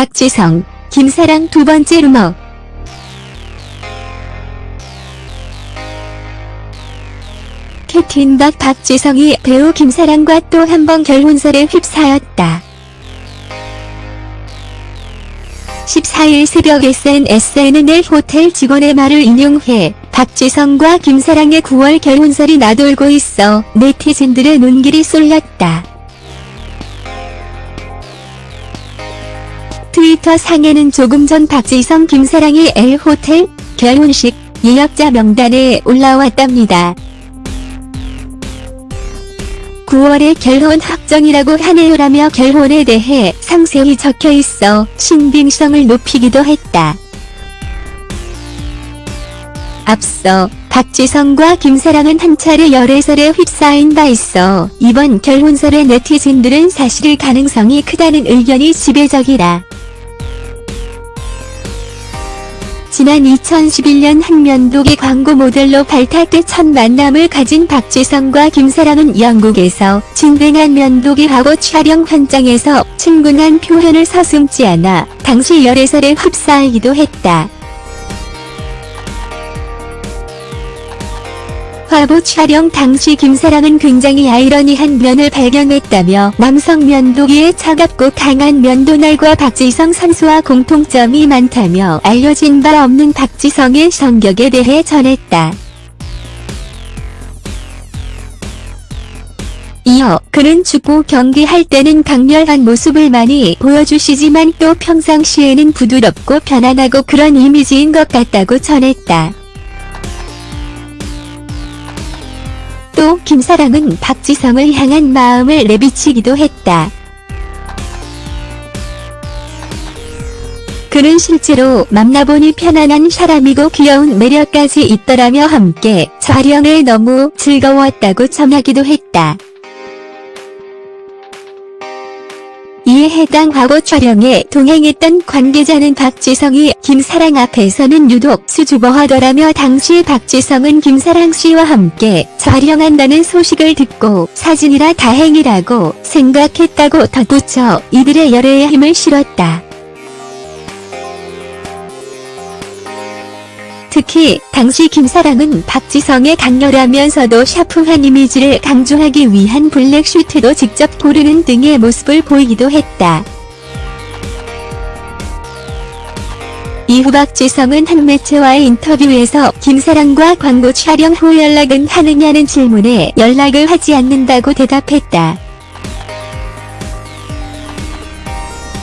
박지성, 김사랑 두 번째 루머. 캡틴박 박지성이 배우 김사랑과 또 한 번 결혼설에 휩싸였다. 14일 새벽 SNSNL 호텔 직원의 말을 인용해 박지성과 김사랑의 9월 결혼설이 나돌고 있어 네티즌들의 눈길이 쏠렸다. 트위터 상에는 조금 전 박지성 김사랑의 L호텔 결혼식 예약자 명단에 올라왔답니다. 9월에 결혼 확정이라고 하네요라며 결혼에 대해 상세히 적혀 있어 신빙성을 높이기도 했다. 앞서 박지성과 김사랑은 한 차례 열애설에 휩싸인 바 있어 이번 결혼설의 네티즌들은 사실일 가능성이 크다는 의견이 지배적이다. 지난 2011년 한 면도기 광고 모델로 발탁돼 첫 만남을 가진 박지성과 김사랑은 영국에서 진행한 면도기하고 촬영 현장에서 친근한 표현을 서슴지 않아 당시 열애설에 휩싸이기도 했다. 화보 촬영 당시 김사랑은 굉장히 아이러니한 면을 발견했다며 남성 면도기의 차갑고 강한 면도날과 박지성 선수와 공통점이 많다며 알려진 바 없는 박지성의 성격에 대해 전했다. 이어 그는 축구 경기할 때는 강렬한 모습을 많이 보여주시지만 또 평상시에는 부드럽고 편안하고 그런 이미지인 것 같다고 전했다. 또 김사랑은 박지성을 향한 마음을 내비치기도 했다. 그는 실제로 만나보니 편안한 사람이고 귀여운 매력까지 있더라며 함께 촬영을 너무 즐거웠다고 전하기도 했다. 이에 해당 화보 촬영에 동행했던 관계자는 박지성이 김사랑 앞에서는 유독 수줍어하더라며 당시 박지성은 김사랑 씨와 함께 촬영한다는 소식을 듣고 사진이라 다행이라고 생각했다고 덧붙여 이들의 열애에 힘을 실었다. 특히 당시 김사랑은 박지성의 강렬하면서도 샤프한 이미지를 강조하기 위한 블랙 슈트도 직접 고르는 등의 모습을 보이기도 했다. 이후 박지성은 한 매체와의 인터뷰에서 김사랑과 광고 촬영 후 연락은 하느냐는 질문에 연락을 하지 않는다고 대답했다.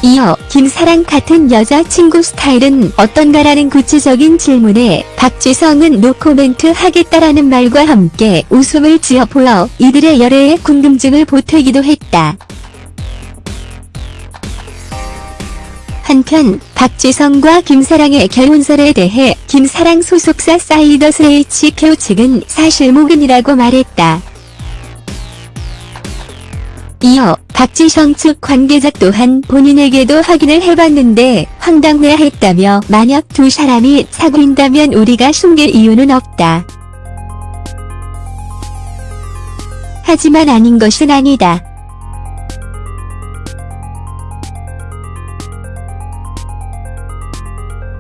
이어 김사랑 같은 여자친구 스타일은 어떤가라는 구체적인 질문에 박지성은 노코멘트 하겠다라는 말과 함께 웃음을 지어 보여 이들의 열애에 궁금증을 보태기도 했다. 한편 박지성과 김사랑의 결혼설에 대해 김사랑 소속사 사이더스 HQ 측은 사실무근이라고 말했다. 이어 박지성 측 관계자 또한 본인에게도 확인을 해봤는데 황당해했다며 만약 두 사람이 사귄다면 우리가 숨길 이유는 없다. 하지만 아닌 것은 아니다.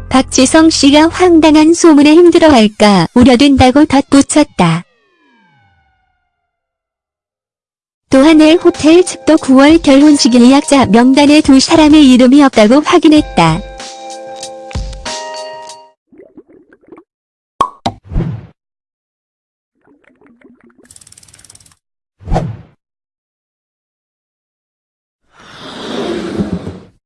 박지성 씨가 황당한 소문에 힘들어할까 우려된다고 덧붙였다. 또한엘 호텔 측도 9월 결혼식 예약자 명단에 두 사람의 이름이 없다고 확인했다.